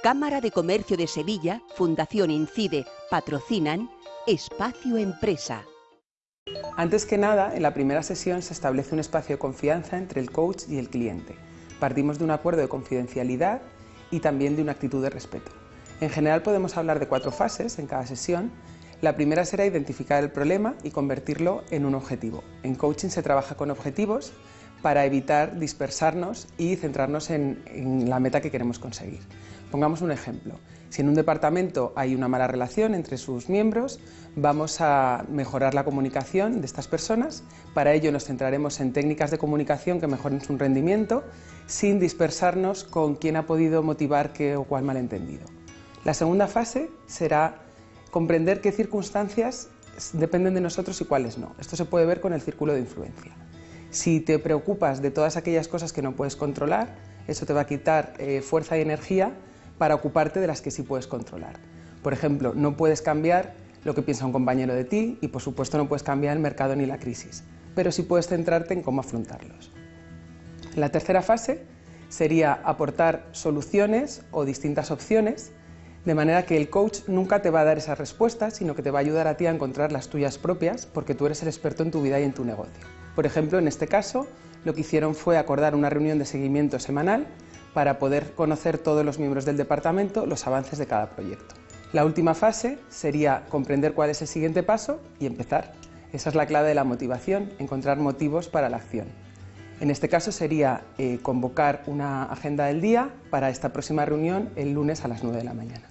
Cámara de Comercio de Sevilla, Fundación Incide, patrocinan Espacio Empresa. Antes que nada, en la primera sesión se establece un espacio de confianza entre el coach y el cliente. Partimos de un acuerdo de confidencialidad y también de una actitud de respeto. En general podemos hablar de cuatro fases en cada sesión. La primera será identificar el problema y convertirlo en un objetivo. En coaching se trabaja con objetivos para evitar dispersarnos y centrarnos en, la meta que queremos conseguir. Pongamos un ejemplo. Si en un departamento hay una mala relación entre sus miembros, vamos a mejorar la comunicación de estas personas. Para ello nos centraremos en técnicas de comunicación que mejoren su rendimiento, sin dispersarnos con quién ha podido motivar qué o cuál malentendido. La segunda fase será comprender qué circunstancias dependen de nosotros y cuáles no. Esto se puede ver con el círculo de influencia. Si te preocupas de todas aquellas cosas que no puedes controlar, eso te va a quitar eh, fuerza y energía para ocuparte de las que sí puedes controlar. Por ejemplo, no puedes cambiar lo que piensa un compañero de ti y por supuesto no puedes cambiar el mercado ni la crisis, pero sí puedes centrarte en cómo afrontarlos. La tercera fase sería aportar soluciones o distintas opciones, de manera que el coach nunca te va a dar esas respuestas, sino que te va a ayudar a ti a encontrar las tuyas propias, porque tú eres el experto en tu vida y en tu negocio. Por ejemplo, en este caso, lo que hicieron fue acordar una reunión de seguimiento semanal para poder conocer todos los miembros del departamento los avances de cada proyecto. La última fase sería comprender cuál es el siguiente paso y empezar. Esa es la clave de la motivación, encontrar motivos para la acción. En este caso sería eh, convocar una agenda del día para esta próxima reunión el lunes a las 9 de la mañana.